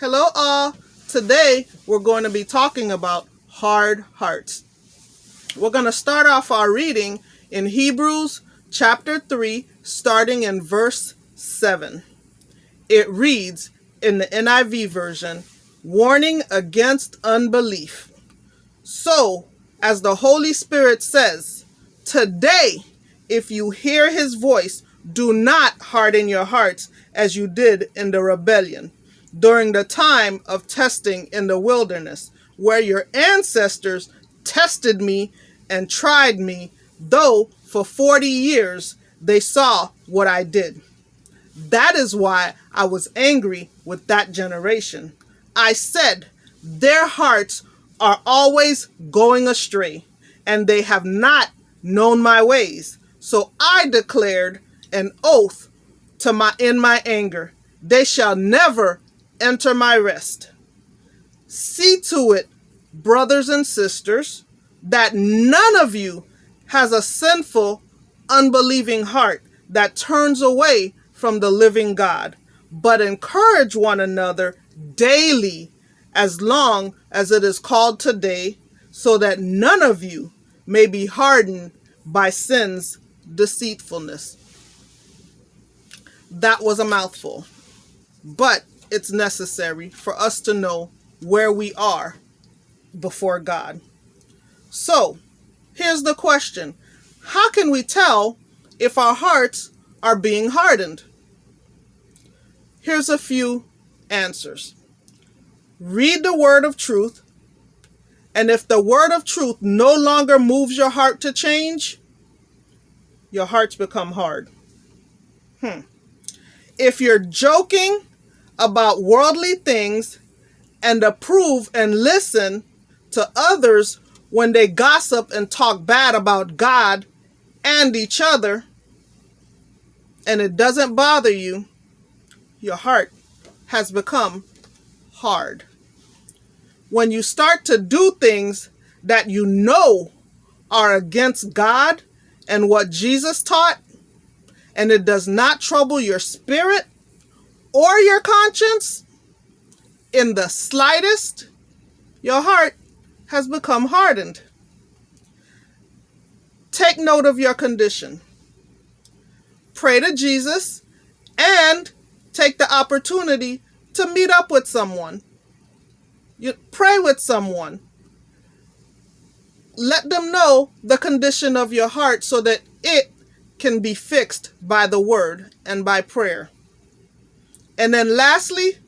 Hello, all. Today we're going to be talking about hard hearts. We're going to start off our reading in Hebrews chapter 3, starting in verse 7. It reads in the NIV version Warning against unbelief. So, as the Holy Spirit says, today, if you hear his voice, do not harden your hearts as you did in the rebellion during the time of testing in the wilderness, where your ancestors tested me and tried me, though for 40 years they saw what I did. That is why I was angry with that generation. I said, Their hearts are always going astray, and they have not known my ways. So I declared an oath to my in my anger, they shall never enter my rest. See to it, brothers and sisters, that none of you has a sinful, unbelieving heart that turns away from the living God, but encourage one another daily as long as it is called today, so that none of you may be hardened by sin's deceitfulness. That was a mouthful, but it's necessary for us to know where we are before God. So, here's the question How can we tell if our hearts are being hardened? Here's a few answers. Read the word of truth, and if the word of truth no longer moves your heart to change, your hearts become hard. Hmm. If you're joking about worldly things and approve and listen to others when they gossip and talk bad about God and each other, and it doesn't bother you, your heart has become hard. When you start to do things that you know are against God and what Jesus taught, and it does not trouble your spirit or your conscience in the slightest, your heart has become hardened. Take note of your condition. Pray to Jesus and take the opportunity to meet up with someone. You pray with someone. Let them know the condition of your heart so that it can be fixed by the word and by prayer. And then lastly,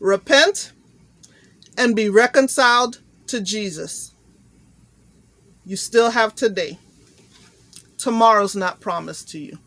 repent and be reconciled to Jesus. You still have today. Tomorrow's not promised to you.